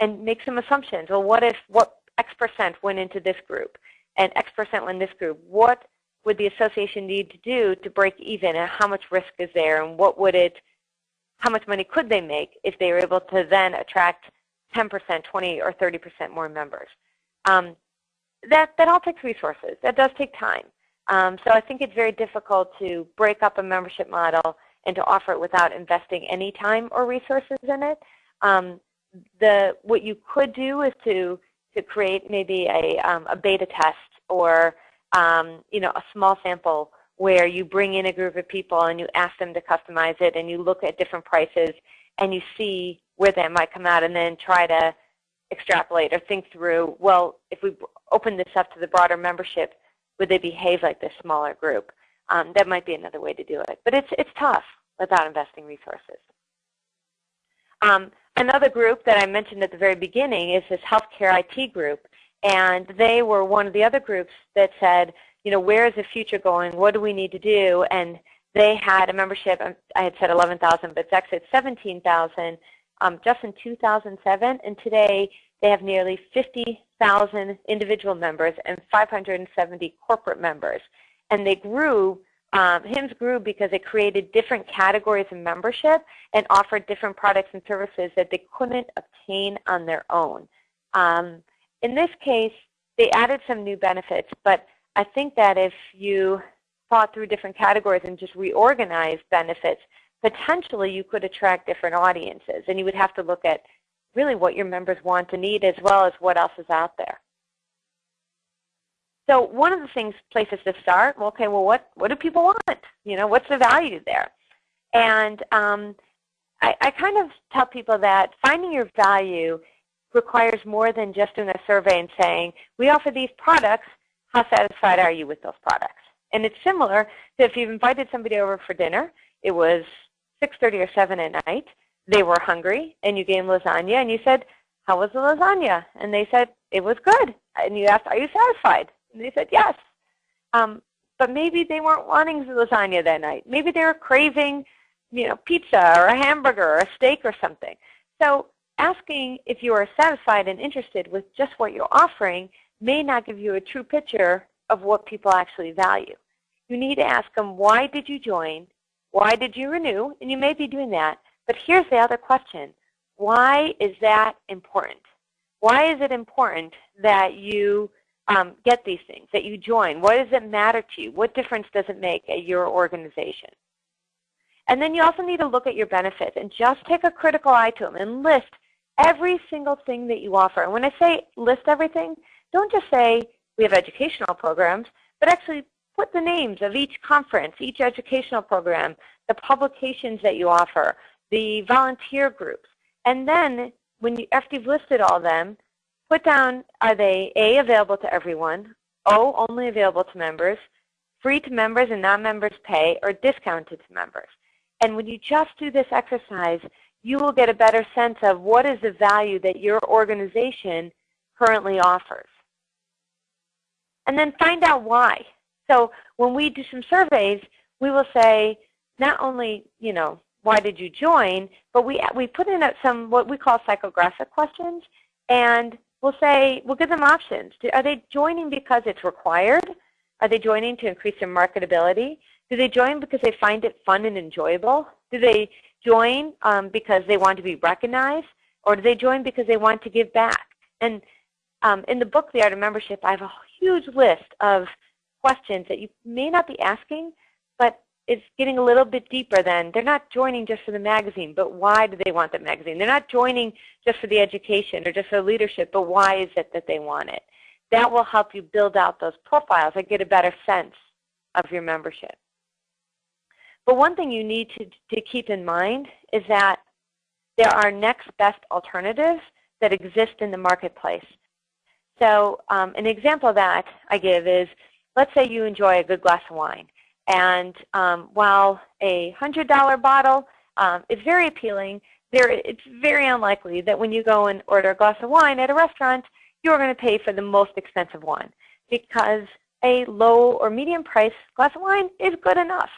and make some assumptions. Well, what if what X percent went into this group and X percent went in this group? What would the association need to do to break even and how much risk is there and what would it, how much money could they make if they were able to then attract 10%, 20, or 30% more members? Um, that, that all takes resources. That does take time. Um, so I think it's very difficult to break up a membership model and to offer it without investing any time or resources in it. Um, the, what you could do is to, to create maybe a, um, a beta test or um, you know, a small sample where you bring in a group of people and you ask them to customize it and you look at different prices and you see where that might come out and then try to extrapolate or think through, well, if we open this up to the broader membership, would they behave like this smaller group? Um, that might be another way to do it. But it's, it's tough without investing resources. Um, another group that I mentioned at the very beginning is this healthcare IT group. And they were one of the other groups that said, you know, where is the future going? What do we need to do? And they had a membership, I had said 11,000, but it's actually 17,000 um, just in 2007, and today they have nearly 50,000 individual members and 570 corporate members. And they grew, um, grew because it created different categories of membership and offered different products and services that they couldn't obtain on their own. Um, in this case, they added some new benefits, but I think that if you thought through different categories and just reorganized benefits, potentially you could attract different audiences. And you would have to look at really what your members want and need as well as what else is out there. So one of the things, places to start, okay, well, what, what do people want? You know, what's the value there? And um, I, I kind of tell people that finding your value requires more than just doing a survey and saying, we offer these products, how satisfied are you with those products? And it's similar to if you've invited somebody over for dinner, it was 6.30 or 7 at night, they were hungry, and you gave them lasagna, and you said, how was the lasagna? And they said, it was good. And you asked, are you satisfied? And they said, yes. Um, but maybe they weren't wanting the lasagna that night. Maybe they were craving you know, pizza or a hamburger or a steak or something. So asking if you are satisfied and interested with just what you're offering may not give you a true picture of what people actually value. You need to ask them, why did you join? Why did you renew? And you may be doing that. But here's the other question. Why is that important? Why is it important that you um, get these things, that you join? What does it matter to you? What difference does it make at your organization? And then you also need to look at your benefits and just take a critical eye to them and list every single thing that you offer. And when I say list everything, don't just say we have educational programs, but actually put the names of each conference, each educational program, the publications that you offer, the volunteer groups. And then when you, after you've listed all of them, put down are they A, available to everyone, O, only available to members, free to members and non-members pay, or discounted to members. And when you just do this exercise, you will get a better sense of what is the value that your organization currently offers. And then find out why. So when we do some surveys, we will say not only, you know, why did you join, but we, we put in some what we call psychographic questions, and we'll say, we'll give them options. Are they joining because it's required? Are they joining to increase their marketability? Do they join because they find it fun and enjoyable? Do they join um, because they want to be recognized? Or do they join because they want to give back? And um, in the book, The Art of Membership, I have a huge list of questions that you may not be asking, but it's getting a little bit deeper than they're not joining just for the magazine, but why do they want the magazine? They're not joining just for the education or just for leadership, but why is it that they want it? That will help you build out those profiles and get a better sense of your membership. But one thing you need to, to keep in mind is that there are next best alternatives that exist in the marketplace. So um, an example that I give is, let's say you enjoy a good glass of wine. And um, while a $100 bottle um, is very appealing, there, it's very unlikely that when you go and order a glass of wine at a restaurant, you're going to pay for the most expensive one because a low or medium price glass of wine is good enough.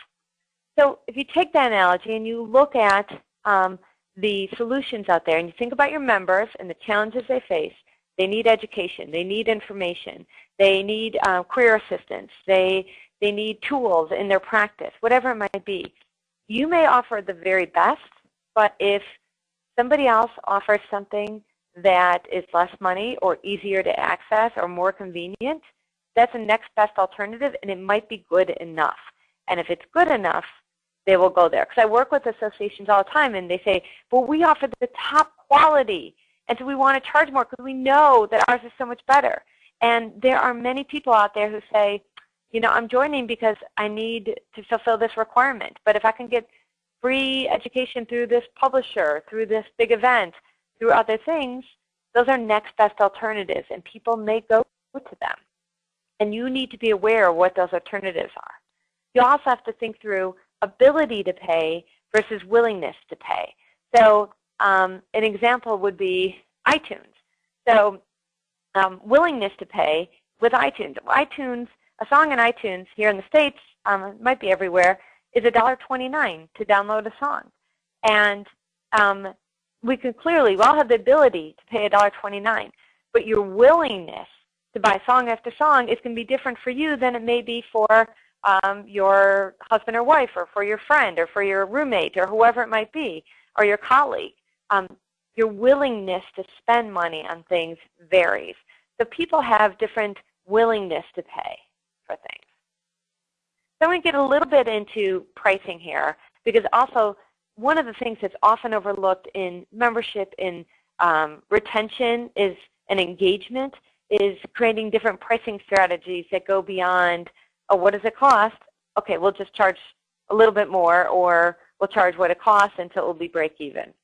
So if you take that analogy and you look at um, the solutions out there and you think about your members and the challenges they face, they need education, they need information, they need uh, career assistance, they, they need tools in their practice, whatever it might be. You may offer the very best, but if somebody else offers something that is less money or easier to access or more convenient, that's the next best alternative and it might be good enough. And if it's good enough, they will go there. Because I work with associations all the time, and they say, well, we offer the top quality, and so we want to charge more because we know that ours is so much better. And there are many people out there who say, you know, I'm joining because I need to fulfill this requirement. But if I can get free education through this publisher, through this big event, through other things, those are next best alternatives, and people may go to them. And you need to be aware of what those alternatives are. You also have to think through ability to pay versus willingness to pay. So um, an example would be iTunes. So um, willingness to pay with iTunes. iTunes, a song in iTunes here in the States, um, might be everywhere, is $1.29 to download a song. And um, we can clearly, we all have the ability to pay $1.29, but your willingness to buy song after song is going to be different for you than it may be for um, your husband or wife or for your friend or for your roommate or whoever it might be or your colleague. Um, your willingness to spend money on things varies. So people have different willingness to pay for things. So I'm going to get a little bit into pricing here because also one of the things that's often overlooked in membership in um, retention is an engagement is creating different pricing strategies that go beyond, oh, what does it cost? Okay, we'll just charge a little bit more or we'll charge what it costs until it will be break even.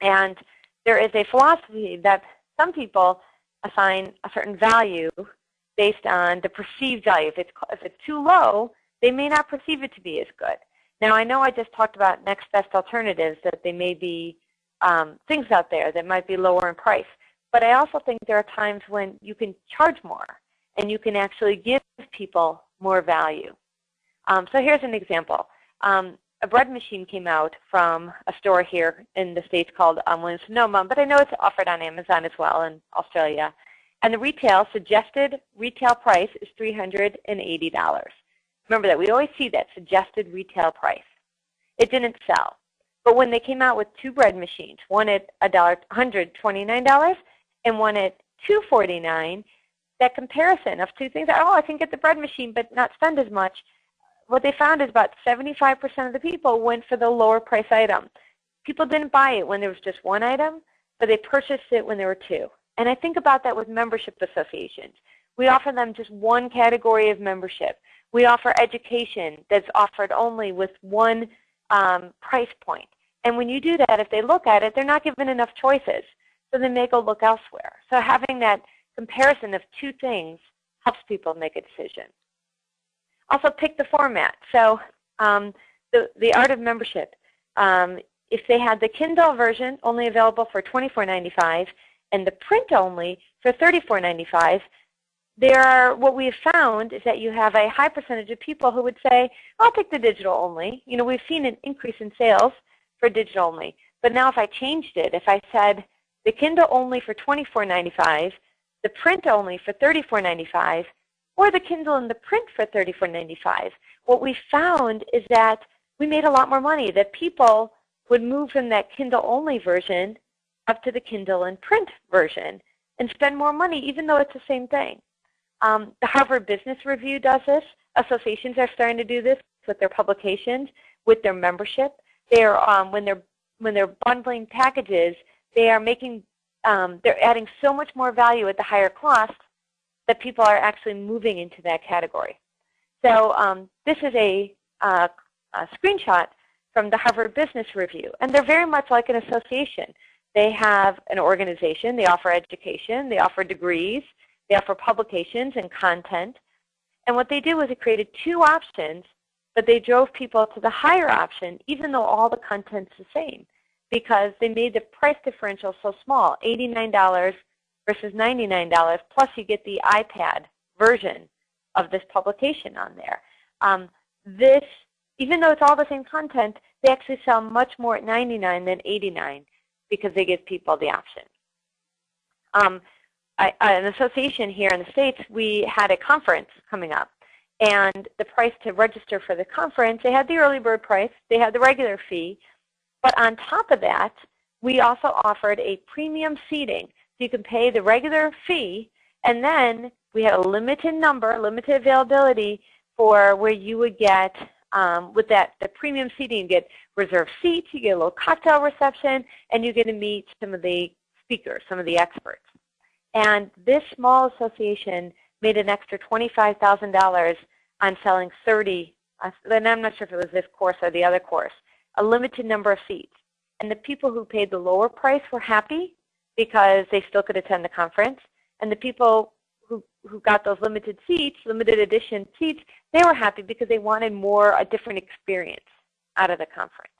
And there is a philosophy that some people assign a certain value based on the perceived value. If it's, if it's too low, they may not perceive it to be as good. Now, I know I just talked about next best alternatives, that they may be um, things out there that might be lower in price. But I also think there are times when you can charge more and you can actually give people more value. Um, so here's an example. Um, a bread machine came out from a store here in the States called um, Williams-Sonoma, but I know it's offered on Amazon as well in Australia. And the retail, suggested retail price is $380. Remember that. We always see that suggested retail price. It didn't sell. But when they came out with two bread machines, one at $129 and one at 249, that comparison of two things, oh, I can get the bread machine but not spend as much, what they found is about 75% of the people went for the lower price item. People didn't buy it when there was just one item, but they purchased it when there were two. And I think about that with membership associations. We offer them just one category of membership. We offer education that's offered only with one um, price point. And when you do that, if they look at it, they're not given enough choices. So they may go look elsewhere. So having that comparison of two things helps people make a decision. Also pick the format. So um, the, the art of membership. Um, if they had the Kindle version only available for $24.95 and the print only for $34.95, there are, what we have found is that you have a high percentage of people who would say, I'll take the digital only. You know, we've seen an increase in sales for digital only. But now if I changed it, if I said the Kindle only for $24.95, the print only for $34.95, or the Kindle and the print for $34.95, what we found is that we made a lot more money, that people would move from that Kindle only version up to the Kindle and print version and spend more money even though it's the same thing. Um, the Harvard Business Review does this. Associations are starting to do this with their publications, with their membership. They're um, when they're when they're bundling packages, they are making um, they're adding so much more value at the higher cost that people are actually moving into that category. So um, this is a, uh, a screenshot from the Harvard Business Review, and they're very much like an association. They have an organization. They offer education. They offer degrees. They offer publications and content. And what they did was they created two options, but they drove people to the higher option, even though all the content's the same, because they made the price differential so small, $89 versus $99, plus you get the iPad version of this publication on there. Um, this, even though it's all the same content, they actually sell much more at 99 than 89 because they give people the option. Um, I, an association here in the States, we had a conference coming up. And the price to register for the conference, they had the early bird price, they had the regular fee. But on top of that, we also offered a premium seating. So you can pay the regular fee, and then we had a limited number, limited availability for where you would get, um, with that the premium seating, you get reserved seats, you get a little cocktail reception, and you get to meet some of the speakers, some of the experts. And this small association made an extra $25,000 on selling 30, and I'm not sure if it was this course or the other course, a limited number of seats. And the people who paid the lower price were happy because they still could attend the conference. And the people who, who got those limited seats, limited edition seats, they were happy because they wanted more, a different experience out of the conference.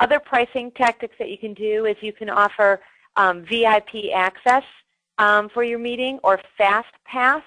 Other pricing tactics that you can do is you can offer um, VIP access um, for your meeting or fast pass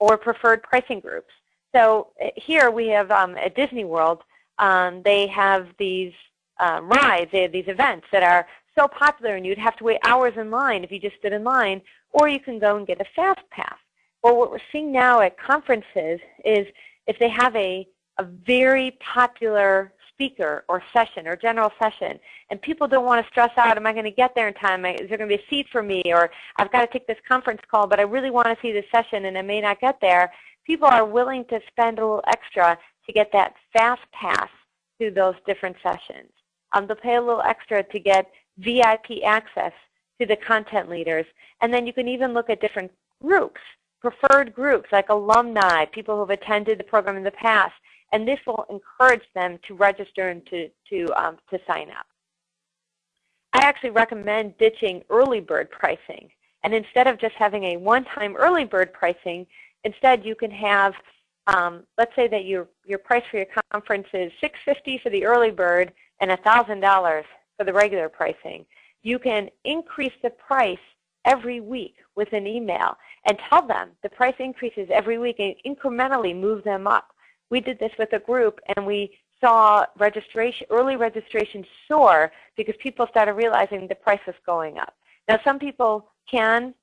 or preferred pricing groups. So uh, here we have um, at Disney World, um, they have these uh, rides, they have these events that are so popular and you'd have to wait hours in line if you just stood in line, or you can go and get a fast pass. Well, what we're seeing now at conferences is if they have a, a very popular speaker or session or general session, and people don't want to stress out, am I going to get there in time? Is there going to be a seat for me? Or I've got to take this conference call, but I really want to see this session and I may not get there. people are willing to spend a little extra to get that fast pass to those different sessions. Um, they'll pay a little extra to get VIP access to the content leaders. And then you can even look at different groups, preferred groups like alumni, people who have attended the program in the past. And this will encourage them to register and to, to, um, to sign up. I actually recommend ditching early bird pricing. And instead of just having a one-time early bird pricing, instead you can have, um, let's say that your, your price for your conference is 650 for the early bird and $1,000 for the regular pricing. You can increase the price every week with an email and tell them the price increases every week and incrementally move them up. We did this with a group and we saw registration, early registration soar because people started realizing the price was going up. Now some people can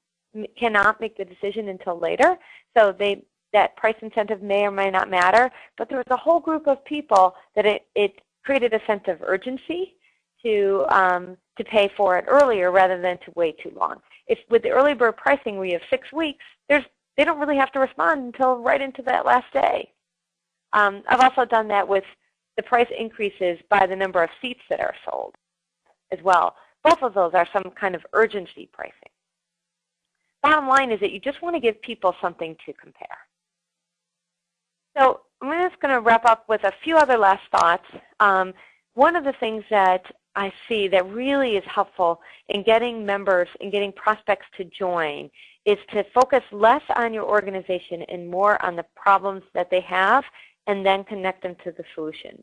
cannot make the decision until later, so they that price incentive may or may not matter, but there was a whole group of people that it, it created a sense of urgency to um, to pay for it earlier rather than to wait too long. If with the early bird pricing we have six weeks, there's they don't really have to respond until right into that last day. Um, I've also done that with the price increases by the number of seats that are sold as well. Both of those are some kind of urgency pricing. Bottom line is that you just want to give people something to compare. So I'm just going to wrap up with a few other last thoughts. Um, one of the things that I see that really is helpful in getting members and getting prospects to join is to focus less on your organization and more on the problems that they have and then connect them to the solution.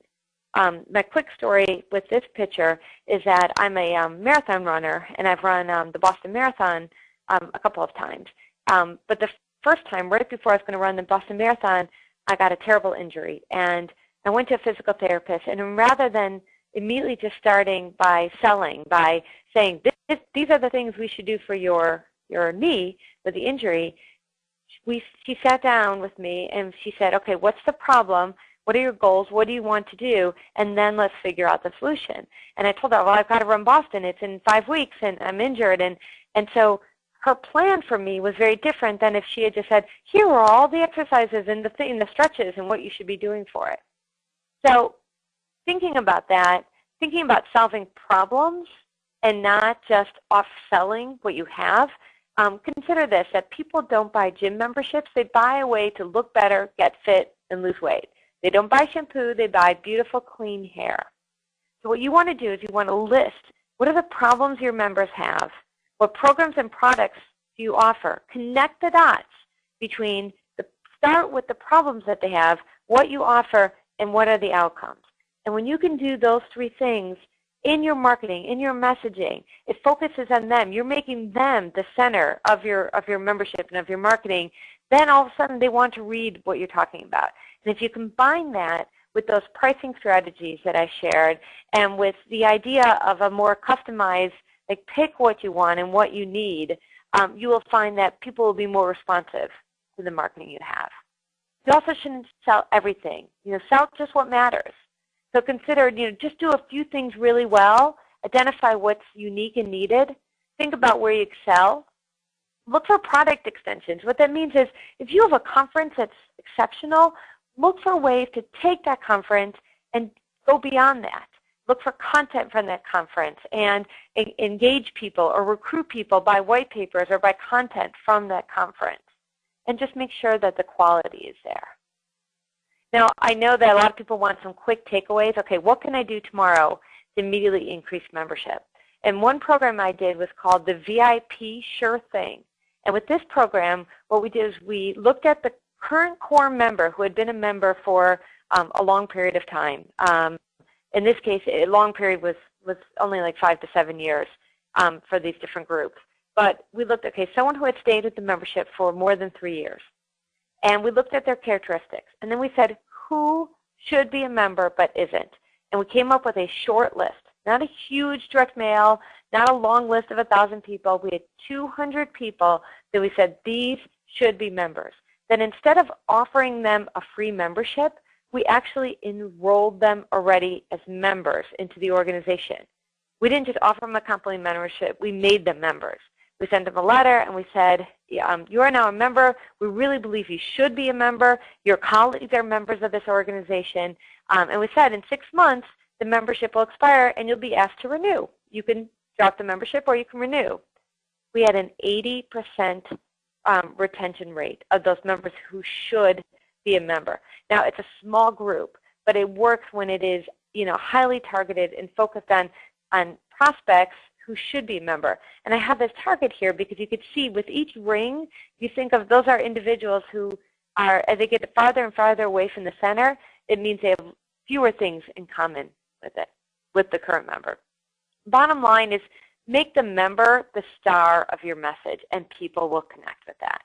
Um, my quick story with this picture is that I'm a um, marathon runner and I've run um, the Boston Marathon um, a couple of times. Um, but the first time, right before I was going to run the Boston Marathon, I got a terrible injury. And I went to a physical therapist. And rather than immediately just starting by selling, by saying, this, this, these are the things we should do for your, your knee with the injury, we, she sat down with me and she said, okay, what's the problem? What are your goals? What do you want to do? And then let's figure out the solution. And I told her, well, I've got to run Boston. It's in five weeks, and I'm injured. And, and so her plan for me was very different than if she had just said, here are all the exercises and the, th the stretches and what you should be doing for it. So thinking about that, thinking about solving problems and not just off-selling what you have, um, consider this, that people don't buy gym memberships. They buy a way to look better, get fit, and lose weight. They don't buy shampoo. They buy beautiful, clean hair. So what you want to do is you want to list what are the problems your members have what programs and products do you offer? Connect the dots between the start with the problems that they have, what you offer, and what are the outcomes. And when you can do those three things in your marketing, in your messaging, it focuses on them. You're making them the center of your of your membership and of your marketing. Then all of a sudden they want to read what you're talking about. And if you combine that with those pricing strategies that I shared and with the idea of a more customized like pick what you want and what you need, um, you will find that people will be more responsive to the marketing you have. You also shouldn't sell everything. You know, sell just what matters. So consider, you know, just do a few things really well, identify what's unique and needed, think about where you excel, look for product extensions. What that means is if you have a conference that's exceptional, look for ways to take that conference and go beyond that look for content from that conference and engage people or recruit people by white papers or by content from that conference. And just make sure that the quality is there. Now, I know that a lot of people want some quick takeaways. Okay, what can I do tomorrow to immediately increase membership? And one program I did was called the VIP Sure Thing. And with this program, what we did is we looked at the current core member who had been a member for um, a long period of time. Um, in this case, a long period was, was only like five to seven years um, for these different groups. But we looked, okay, someone who had stayed with the membership for more than three years. And we looked at their characteristics. And then we said, who should be a member but isn't? And we came up with a short list, not a huge direct mail, not a long list of 1,000 people. We had 200 people that we said, these should be members. Then instead of offering them a free membership, we actually enrolled them already as members into the organization. We didn't just offer them a complimentary membership, we made them members. We sent them a letter and we said, um, you are now a member. We really believe you should be a member. Your colleagues are members of this organization. Um, and we said in six months, the membership will expire and you'll be asked to renew. You can drop the membership or you can renew. We had an 80% um, retention rate of those members who should be a member. Now, it's a small group, but it works when it is you know, highly targeted and focused on, on prospects who should be a member. And I have this target here because you could see with each ring, you think of those are individuals who are, as they get farther and farther away from the center, it means they have fewer things in common with it, with the current member. Bottom line is make the member the star of your message and people will connect with that.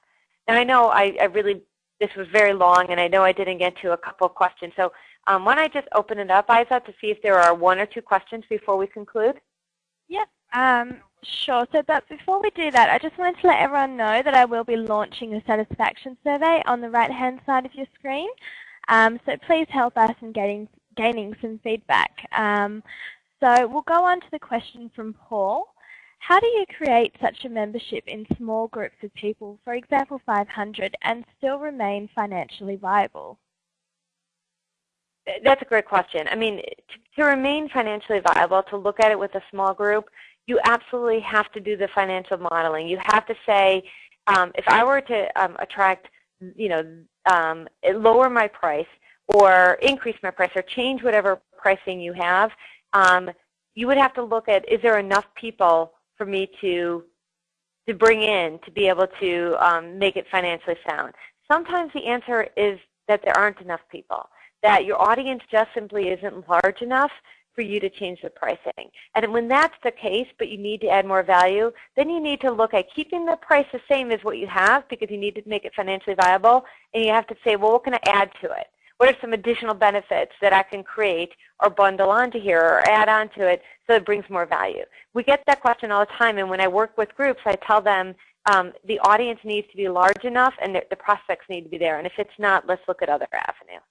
Now I know I, I really, this was very long and I know I didn't get to a couple of questions. So um, why don't I just open it up, Isa, to see if there are one or two questions before we conclude? Yep. Um, sure. So, but before we do that, I just wanted to let everyone know that I will be launching a satisfaction survey on the right-hand side of your screen. Um, so please help us in getting, gaining some feedback. Um, so we'll go on to the question from Paul. How do you create such a membership in small groups of people, for example 500, and still remain financially viable? That's a great question. I mean, to, to, remain financially viable, to look at it with a small group, you absolutely have to do the financial modeling. You have to say, um, if I were to um, attract, you know, um, lower my price or increase my price or change whatever pricing you have, um, you would have to look at, is there enough people for me to to bring in to be able to um, make it financially sound? Sometimes the answer is that there aren't enough people that your audience just simply isn't large enough for you to change the pricing. And when that's the case, but you need to add more value, then you need to look at keeping the price the same as what you have because you need to make it financially viable. And you have to say, well, what can I add to it? What are some additional benefits that I can create or bundle onto here or add onto it so it brings more value? We get that question all the time. And when I work with groups, I tell them um, the audience needs to be large enough and the, the prospects need to be there. And if it's not, let's look at other avenues.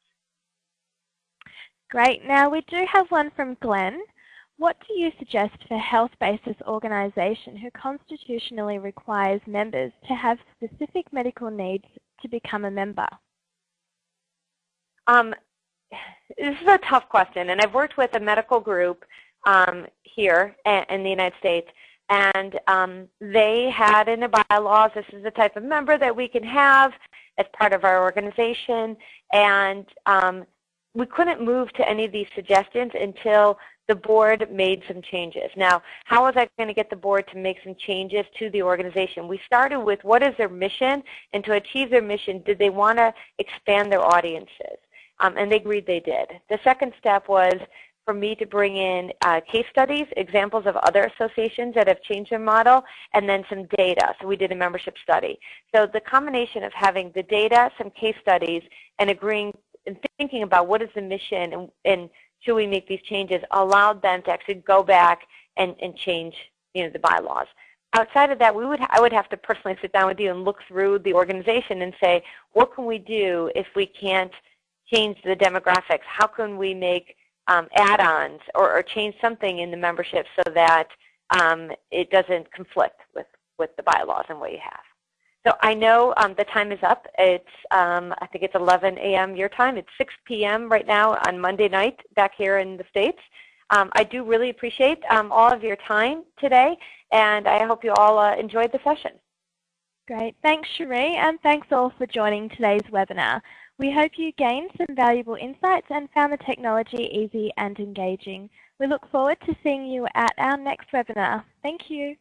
Great. Now we do have one from Glenn. What do you suggest for health basis organisation who constitutionally requires members to have specific medical needs to become a member? Um, this is a tough question, and I've worked with a medical group um, here in the United States, and um, they had in their bylaws, this is the type of member that we can have as part of our organization, and um, we couldn't move to any of these suggestions until the board made some changes. Now, how was I going to get the board to make some changes to the organization? We started with what is their mission, and to achieve their mission, did they want to expand their audiences? Um, and they agreed they did. The second step was for me to bring in uh, case studies, examples of other associations that have changed their model, and then some data. So we did a membership study. So the combination of having the data, some case studies, and agreeing and thinking about what is the mission and, and should we make these changes allowed them to actually go back and, and change you know, the bylaws. Outside of that, we would, I would have to personally sit down with you and look through the organization and say, what can we do if we can't change the demographics? How can we make um, add-ons or, or, change something in the membership so that um, it doesn't conflict with, with the bylaws and what you have? So I know um, the time is up. It's um, I think it's 11 a.m. your time. It's 6 p.m. right now on Monday night back here in the States. Um, I do really appreciate um, all of your time today, and I hope you all uh, enjoyed the session. Great. Thanks, Sheri, and thanks all for joining today's webinar. We hope you gained some valuable insights and found the technology easy and engaging. We look forward to seeing you at our next webinar. Thank you.